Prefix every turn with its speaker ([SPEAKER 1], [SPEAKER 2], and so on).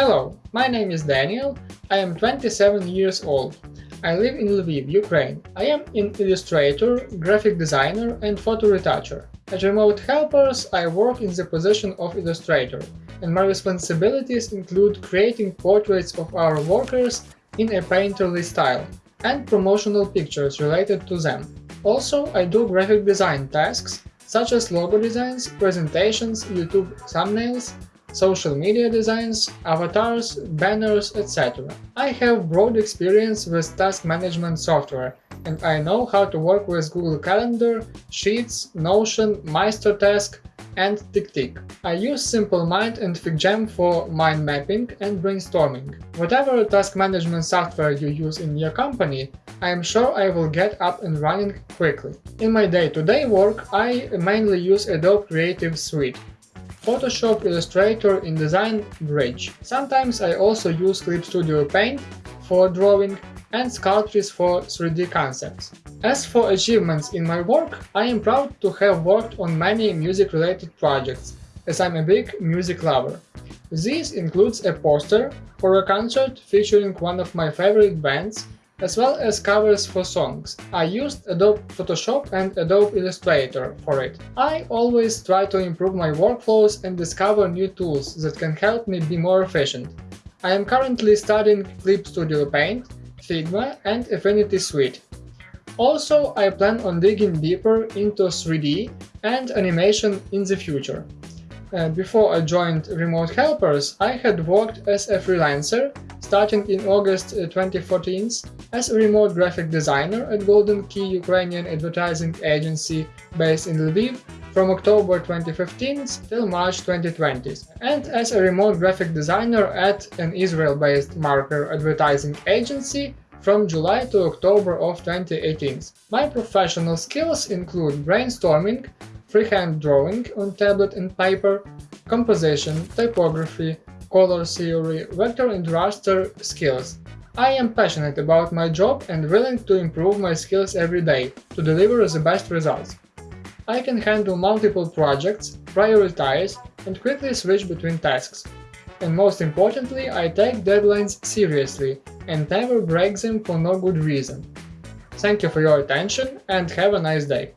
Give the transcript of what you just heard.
[SPEAKER 1] Hello, my name is Daniel, I am 27 years old. I live in Lviv, Ukraine. I am an illustrator, graphic designer and photo retoucher. At Remote Helpers, I work in the position of illustrator, and my responsibilities include creating portraits of our workers in a painterly style, and promotional pictures related to them. Also, I do graphic design tasks, such as logo designs, presentations, YouTube thumbnails, social media designs, avatars, banners, etc. I have broad experience with task management software, and I know how to work with Google Calendar, Sheets, Notion, MeisterTask, and TickTick. I use SimpleMind and FigJam for mind mapping and brainstorming. Whatever task management software you use in your company, I am sure I will get up and running quickly. In my day-to-day -day work, I mainly use Adobe Creative Suite, Photoshop, Illustrator, InDesign, Bridge. Sometimes I also use Clip Studio Paint for drawing and Sculptris for 3D concepts. As for achievements in my work, I am proud to have worked on many music-related projects, as I'm a big music lover. This includes a poster for a concert featuring one of my favorite bands as well as covers for songs. I used Adobe Photoshop and Adobe Illustrator for it. I always try to improve my workflows and discover new tools that can help me be more efficient. I am currently studying Clip Studio Paint, Figma and Affinity Suite. Also, I plan on digging deeper into 3D and animation in the future. Uh, before I joined Remote Helpers, I had worked as a freelancer starting in August 2014 uh, as a remote graphic designer at Golden Key Ukrainian advertising agency based in Lviv from October 2015 till March 2020, and as a remote graphic designer at an Israel-based marker advertising agency from July to October of 2018. My professional skills include brainstorming, freehand drawing on tablet and paper, composition, typography, color theory, vector and raster skills. I am passionate about my job and willing to improve my skills every day to deliver the best results. I can handle multiple projects, prioritize, and quickly switch between tasks. And most importantly, I take deadlines seriously and never break them for no good reason. Thank you for your attention and have a nice day.